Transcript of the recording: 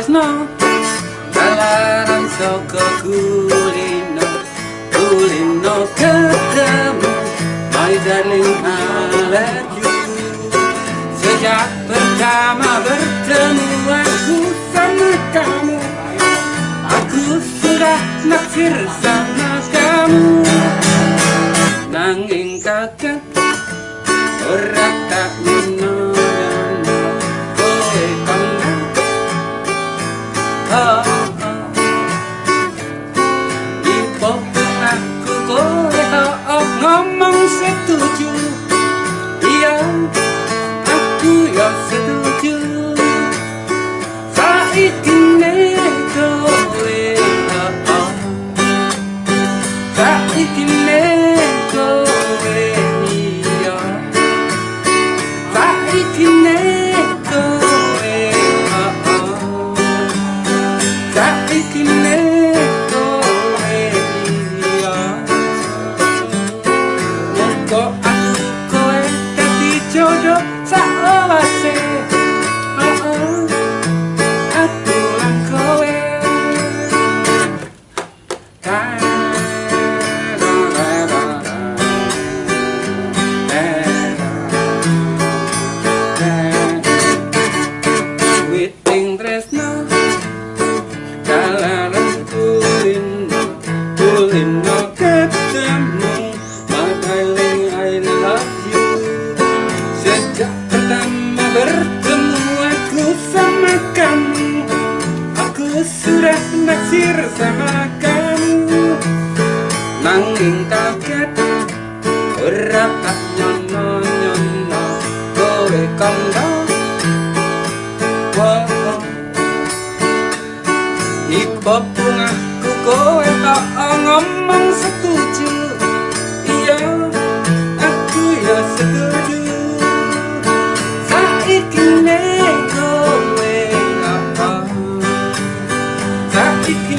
tresno Kalaran soko kulino Kulino ketemu. My darling I love you Sejak pertama bertemu aku sama kamu. Aku sudah naksir sama kamu. Nanging kakak Orang tak minum Di pokok aku kowe oh, ngomong setuju Iya, aku ya setuju Saiki ne kowe oh, oh Saiki ne kowe iya Saiki ne kowe oh, oh Saiki ne naksir sama kamu Nanging kaget Ora tak nyono nyono Kowe kondo? Wow Ibu bungaku kowe tak ngomong setuju. Iya, aku ya setuju. Saiki ne kowe apa Saiki